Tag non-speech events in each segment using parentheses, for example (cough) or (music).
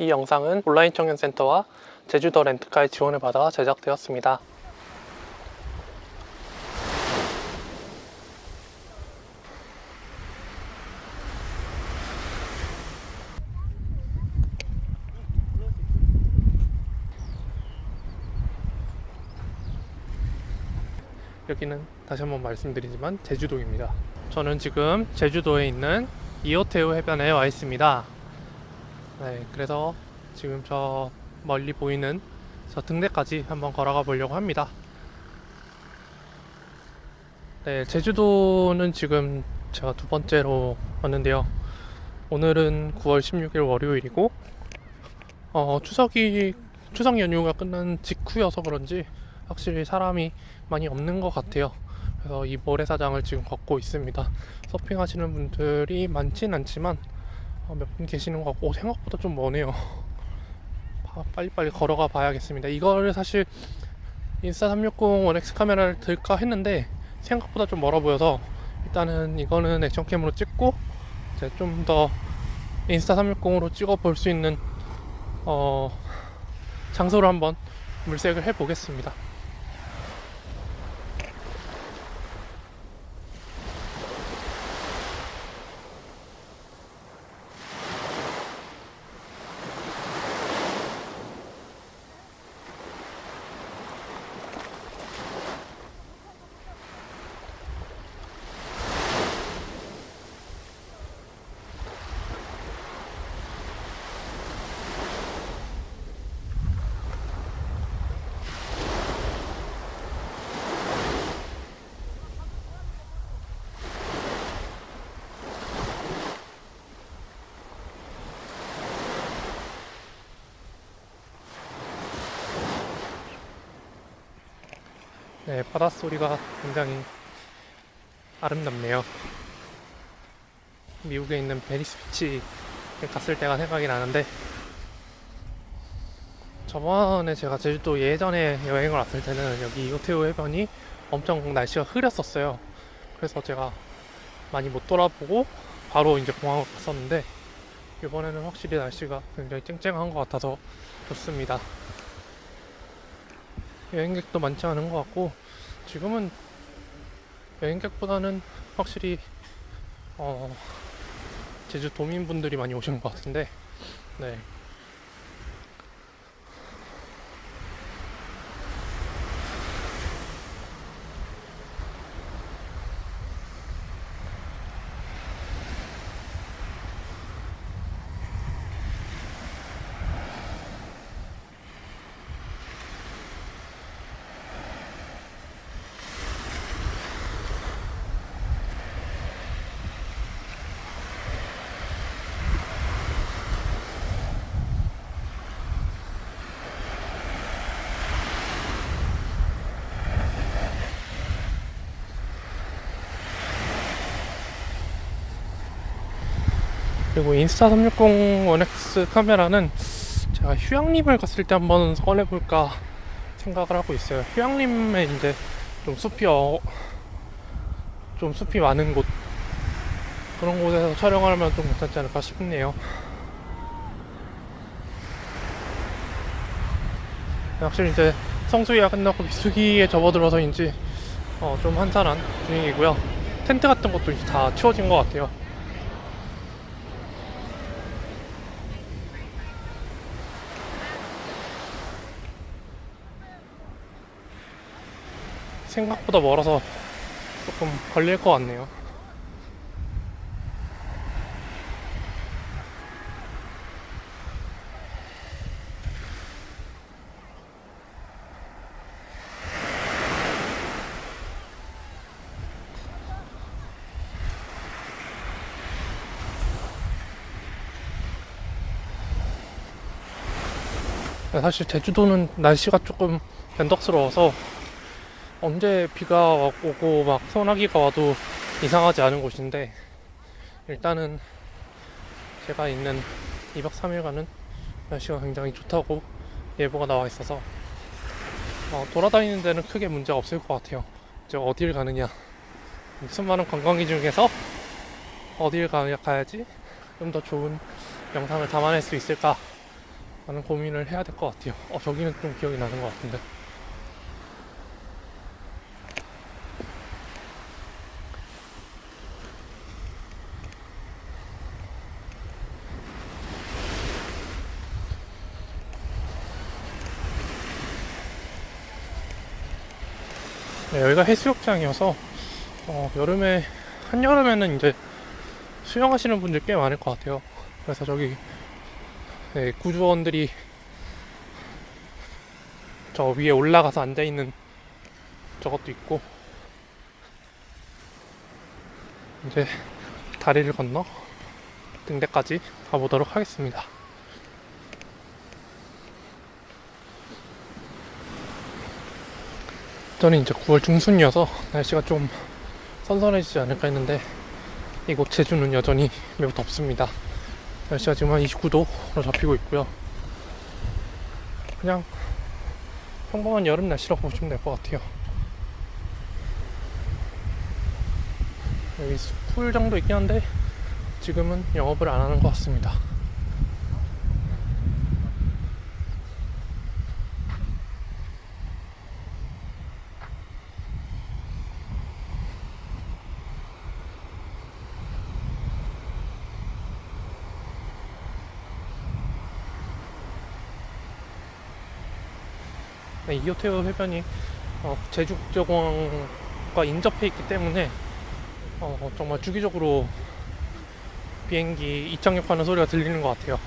이 영상은 온라인 청년센터와 제주도 렌트카의 지원을 받아 제작되었습니다. 여기는 다시 한번 말씀드리지만 제주도입니다. 저는 지금 제주도에 있는 이오테우 해변에 와 있습니다. 네, 그래서 지금 저 멀리 보이는 저 등대까지 한번 걸어가 보려고 합니다. 네, 제주도는 지금 제가 두 번째로 왔는데요. 오늘은 9월 16일 월요일이고, 어, 추석이, 추석 연휴가 끝난 직후여서 그런지 확실히 사람이 많이 없는 것 같아요. 그래서 이 모래사장을 지금 걷고 있습니다. 서핑하시는 분들이 많진 않지만 어, 몇 분 계시는 것 같고 오, 생각보다 좀 머네요. (laughs) 바- 빨리빨리 걸어가 봐야겠습니다. 이거를 사실 인스타 360 원엑스 카메라를 들까 했는데 생각보다 좀 멀어 보여서 일단은 이거는 액션캠으로 찍고 이제 좀 더 인스타 360으로 찍어 볼 수 있는 어, 장소를 한번 물색을 해 보겠습니다. 네, 바닷소리가 굉장히 아름답네요. 미국에 있는 베니스 비치 갔을 때가 생각이 나는데 저번에 제가 제주도 예전에 여행을 왔을 때는 여기 이호테우 해변이 엄청 날씨가 흐렸었어요. 그래서 제가 많이 못 돌아보고 바로 이제 공항으로 갔었는데 이번에는 확실히 날씨가 굉장히 쨍쨍한 것 같아서 좋습니다. 여행객도 많지 않은 것 같고 지금은 여행객보다는 확실히 어, 제주 도민분들이 많이 오시는 것 같은데 네. 그리고 인스타 360 원엑스 카메라는 제가 휴양림을 갔을 때 한번 꺼내볼까 생각을 하고 있어요. 휴양림에 이제 좀 숲이 어, 좀 숲이 많은 곳 그런 곳에서 촬영을 하면 좀 괜찮지 않을까 싶네요. 확실히 이제 성수기가 끝나고 비수기에 접어들어서인지 어, 좀 한산한 분위기고요. 텐트 같은 것도 이제 다 치워진 것 같아요. 생각보다 멀어서 조금 걸릴 것 같네요. 사실 제주도는 날씨가 조금 변덕스러워서 언제 비가 오고 막 소나기가 와도 이상하지 않은 곳인데 일단은 제가 있는 2박 3일간은 날씨가 굉장히 좋다고 예보가 나와 있어서 어, 돌아다니는 데는 크게 문제가 없을 것 같아요. 이제 어딜 가느냐 수많은 관광지 중에서 어딜 가, 가야지 좀 더 좋은 영상을 담아낼 수 있을까 라는 고민을 해야 될 것 같아요. 어, 저기는 좀 기억이 나는 것 같은데. 네, 여기가 해수욕장이어서 어, 여름에 한여름에는 이제 수영하시는 분들 꽤 많을 것 같아요. 그래서 저기 네, 구조원들이 저 위에 올라가서 앉아 있는 저것도 있고 이제 다리를 건너 등대까지 가보도록 하겠습니다. 저는 이제 9월 중순이어서 날씨가 좀 선선해지지 않을까 했는데 이곳 제주는 여전히 매우 덥습니다. 날씨가 지금 한 29도로 잡히고 있고요. 그냥 평범한 여름 날씨라고 보시면 될 것 같아요. 여기 풀장도 있긴 한데 지금은 영업을 안 하는 것 같습니다. 이호테오 해변이 어, 제주국제공항과 인접해 있기 때문에 어, 정말 주기적으로 비행기 이착륙하는 소리가 들리는 것 같아요.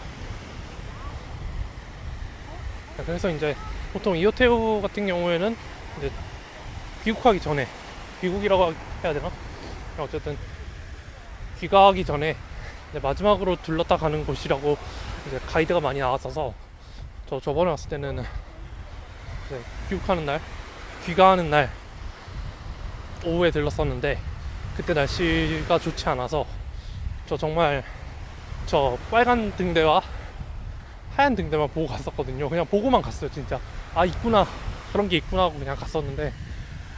네, 그래서 이제 보통 이호테오 같은 경우에는 이제 귀국하기 전에 귀국이라고 해야 되나? 어쨌든 귀가하기 전에 마지막으로 둘렀다 가는 곳이라고 이제 가이드가 많이 나왔어서 저 저번에 왔을 때는 네, 귀국하는 날, 귀가하는 날 오후에 들렀었는데 그때 날씨가 좋지 않아서 저 정말 저 빨간 등대와 하얀 등대만 보고 갔었거든요. 그냥 보고만 갔어요, 진짜. 아 있구나 그런 게 있구나 하고 그냥 갔었는데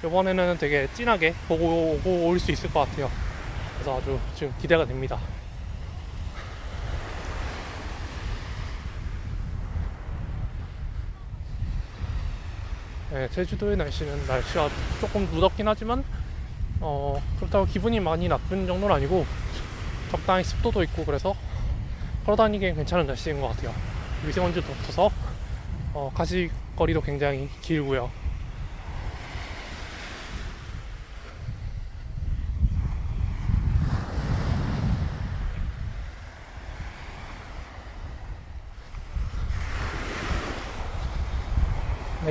이번에는 되게 진하게 보고 오고 올 수 있을 것 같아요. 그래서 아주 지금 기대가 됩니다. 네, 제주도의 날씨는 날씨가 조금 무덥긴 하지만 어, 그렇다고 기분이 많이 나쁜 정도는 아니고 적당히 습도도 있고 그래서 걸어다니기엔 괜찮은 날씨인 것 같아요. 미세먼지도 없어서 어, 가시거리도 굉장히 길고요.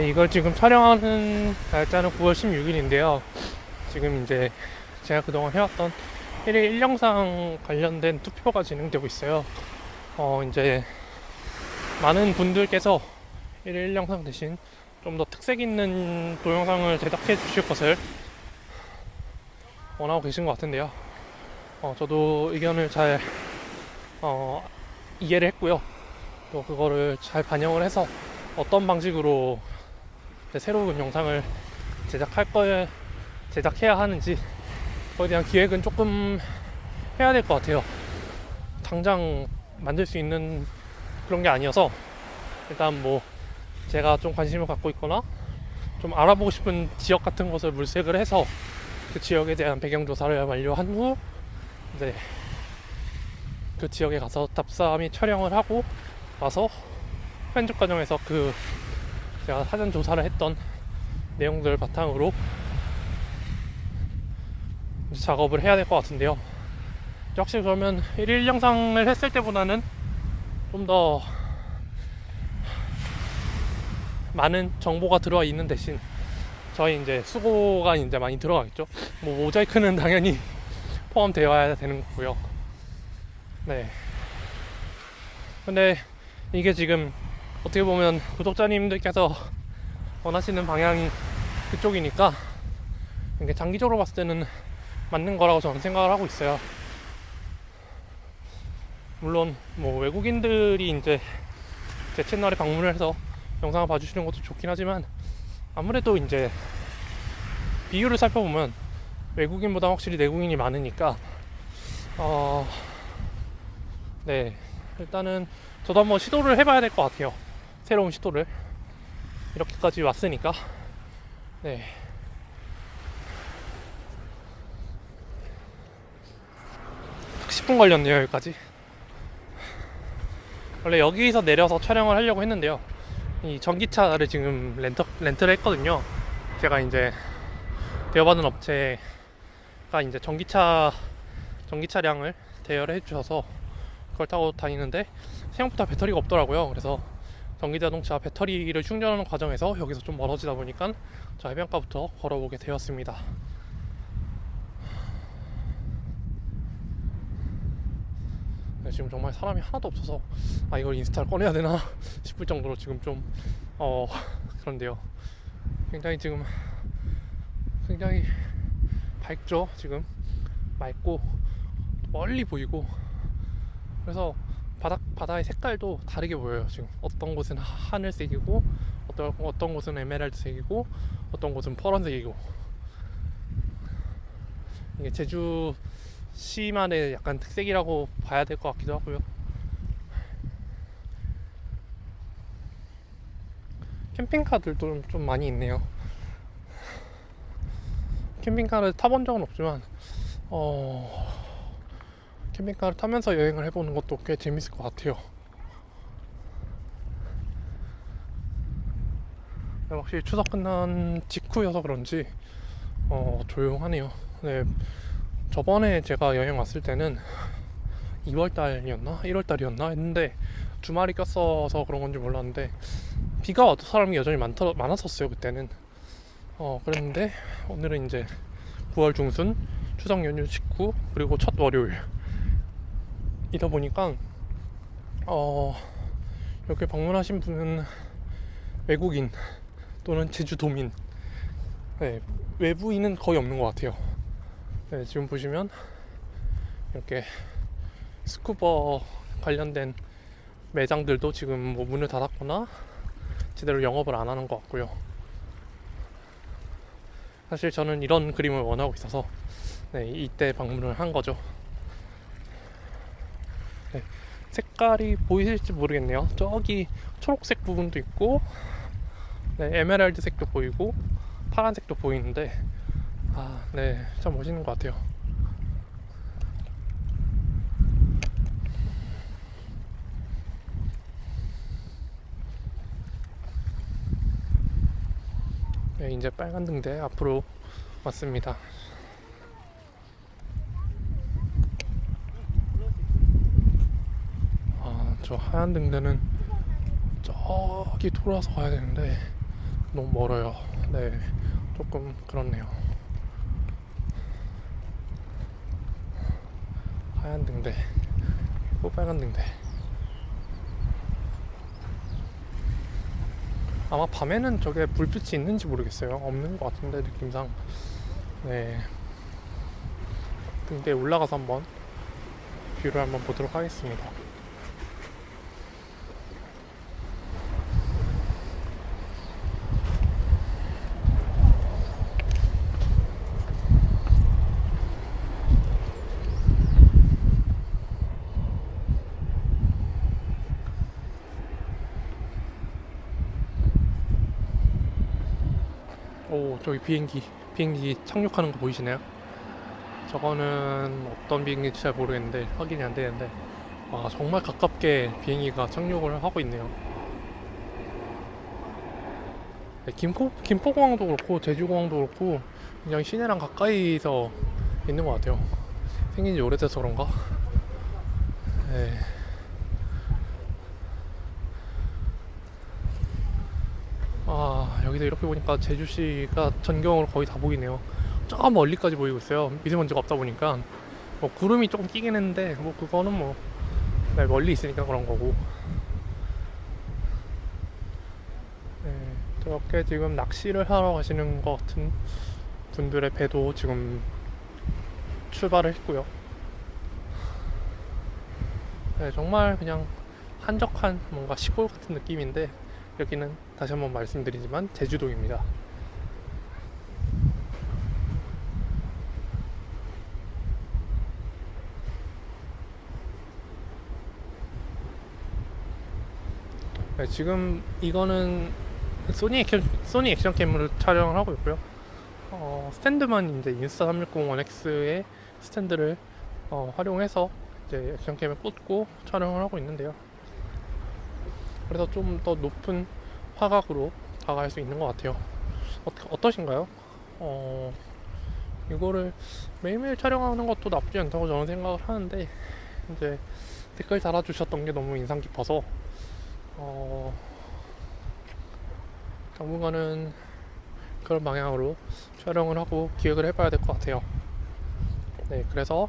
이걸 지금 촬영하는 날짜는 9월 16일인데요. 지금 이제 제가 그동안 해왔던 1일 1영상 관련된 투표가 진행되고 있어요. 어, 이제 많은 분들께서 1일 1영상 대신 좀 더 특색 있는 동영상을 제작해 주실 것을 원하고 계신 것 같은데요. 어, 저도 의견을 잘 어, 이해를 했고요. 또 그거를 잘 반영을 해서 어떤 방식으로 새로운 영상을 제작할 거에 제작해야 하는지 그에 대한 기획은 조금 해야 될 것 같아요. 당장 만들 수 있는 그런 게 아니어서 일단 뭐 제가 좀 관심을 갖고 있거나 좀 알아보고 싶은 지역 같은 것을 물색을 해서 그 지역에 대한 배경 조사를 완료한 후 이제 그 지역에 가서 답사 및 촬영을 하고 와서 편집 과정에서 그 제가 사전 조사를 했던 내용들 바탕으로 작업을 해야 될 것 같은데요. 역시 그러면 1일 영상을 했을 때보다는 좀 더 많은 정보가 들어와 있는 대신 저희 이제 수고가 이제 많이 들어가겠죠. 뭐 모자이크는 당연히 (laughs) 포함되어야 되는 거고요. 네. 근데 이게 지금 어떻게 보면 구독자님들께서 원하시는 방향이 그쪽이니까 이게 장기적으로 봤을 때는 맞는 거라고 저는 생각을 하고 있어요. 물론 뭐 외국인들이 이제 제 채널에 방문을 해서 영상을 봐주시는 것도 좋긴 하지만 아무래도 이제 비율을 살펴보면 외국인보다 확실히 내국인이 많으니까 어, 네 일단은 저도 한번 시도를 해봐야 될 것 같아요. 새로운 시도를 이렇게까지 왔으니까 네. 딱 10분 걸렸네요 여기까지 원래 여기서 내려서 촬영을 하려고 했는데요 이 전기차를 지금 렌터, 렌트를 했거든요 제가 이제 대여받은 업체가 이제 전기차 전기 차량을 대여를 해주셔서 그걸 타고 다니는데 생각보다 배터리가 없더라고요. 그래서 전기 자동차 배터리를 충전하는 과정에서 여기서 좀 멀어지다 보니까 저 해변가부터 걸어보게 되었습니다. 네, 지금 정말 사람이 하나도 없어서 아 이걸 인스타를 꺼내야 되나 (laughs) 싶을 정도로 지금 좀 어 (laughs) 그런데요. 굉장히 지금 굉장히 밝죠 지금 맑고 멀리 보이고 그래서 바다 바다의 색깔도 다르게 보여요 지금 어떤 곳은 하- 하늘색이고 어떤 어떤 곳은 에메랄드색이고 어떤 곳은 파란색이고 이게 제주 시만의 약간 특색이라고 봐야 될 것 같기도 하고요. 캠핑카들도 좀- 좀 많이 있네요. 캠핑카를 타본 적은 없지만 어 캠핑카를 타면서 여행을 해보는 것도 꽤 재밌을 것 같아요. 네, 확실히 추석 끝난 직후여서 그런지 어 조용하네요. 네 저번에 제가 여행 왔을 때는 2월달이었나 1월달이었나 했는데 주말이 꼈어서 그런 건지 몰랐는데 비가 와도 사람이 여전히 많더, 많았었어요 그때는 어 그랬는데 오늘은 이제 9월 중순 추석 연휴 직후 그리고 첫 월요일 이다 보니까 어 이렇게 방문하신 분은 외국인 또는 제주도민 네, 외부인은 거의 없는 것 같아요 네, 지금 보시면 이렇게 스쿠버 관련된 매장들도 지금 뭐 문을 닫았거나 제대로 영업을 안 하는 것 같고요. 사실 저는 이런 그림을 원하고 있어서 네, 이때 방문을 한 거죠. 네, 색깔이 보이실지 모르겠네요. 저기 초록색 부분도 있고, 네, 에메랄드색도 보이고, 파란색도 보이는데, 아, 네, 참 멋있는 것 같아요. 네, 이제 빨간 등대 앞으로 왔습니다. 아, 저 하얀 등대는 저기 돌아서 가야 되는데 너무 멀어요. 네, 조금 그렇네요. 하얀 등대, 또 빨간 등대. 아마 밤에는 저게 불빛이 있는지 모르겠어요. 없는 것 같은데 느낌상. 네. 등대에 올라가서 한번 뷰를 한번 보도록 하겠습니다. 오 저기 비행기 비행기 착륙하는 거 보이시나요? 저거는 어떤 비행기인지 잘 모르겠는데 확인이 안 되는데 와 정말 가깝게 비행기가 착륙을 하고 있네요. 네, 김포 김포공항도 그렇고 제주공항도 그렇고 굉장히 시내랑 가까이서 있는 것 같아요. 생긴 지 오래돼서 그런가? 네. 아 여기서 이렇게 보니까 제주시가 전경으로 거의 다 보이네요. 저 멀리까지 보이고 있어요. 미세먼지가 없다 보니까 뭐 구름이 조금 끼긴 했는데 뭐 그거는 뭐 네, 멀리 있으니까 그런 거고. 네, 저렇게 지금 낚시를 하러 가시는 것 같은 분들의 배도 지금 출발을 했고요. 네, 정말 그냥 한적한 뭔가 시골 같은 느낌인데 여기는 다시 한번 말씀드리지만 제주도입니다. 네, 지금 이거는 소니 액션 소니 액션 캠으로 촬영을 하고 있고요. 어, 스탠드만 이제 인스타 360-1X의 스탠드를 어, 활용해서 이제 액션캠에 꽂고 촬영을 하고 있는데요. 그래서 좀 더 높은 화각으로 다가갈 수 있는 것 같아요. 어, 어떠 신가요? 어, 이거를 매일매일 촬영하는 것도 나쁘지 않다고 저는 생각을 하는데 이제 댓글 달아주셨던 게 너무 인상 깊어서 어, 당분간은 그런 방향으로 촬영을 하고 기획을 해봐야 될 것 같아요. 네, 그래서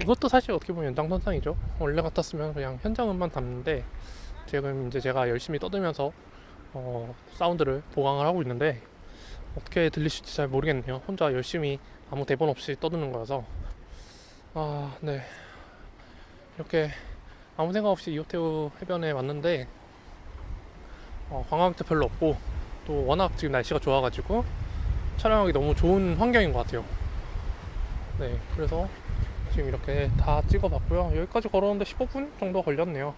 이것도 사실 어떻게 보면 연장선상이죠. 원래 같았으면 그냥 현장음만 담는데 지금 이제 제가 열심히 떠들면서 어, 사운드를 보강을 하고 있는데 어떻게 들리실지 잘 모르겠네요. 혼자 열심히 아무 대본 없이 떠드는 거라서 아, 네. 이렇게 아무 생각 없이 이호태우 해변에 왔는데 어, 관광객도 별로 없고 또 워낙 지금 날씨가 좋아가지고 촬영하기 너무 좋은 환경인 것 같아요. 네, 그래서 지금 이렇게 다 찍어봤고요. 여기까지 걸어오는데 15분 정도 걸렸네요.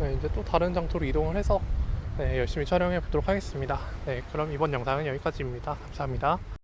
네, 이제 또 다른 장소로 이동을 해서 네, 열심히 촬영해 보도록 하겠습니다. 네, 그럼 이번 영상은 여기까지입니다. 감사합니다.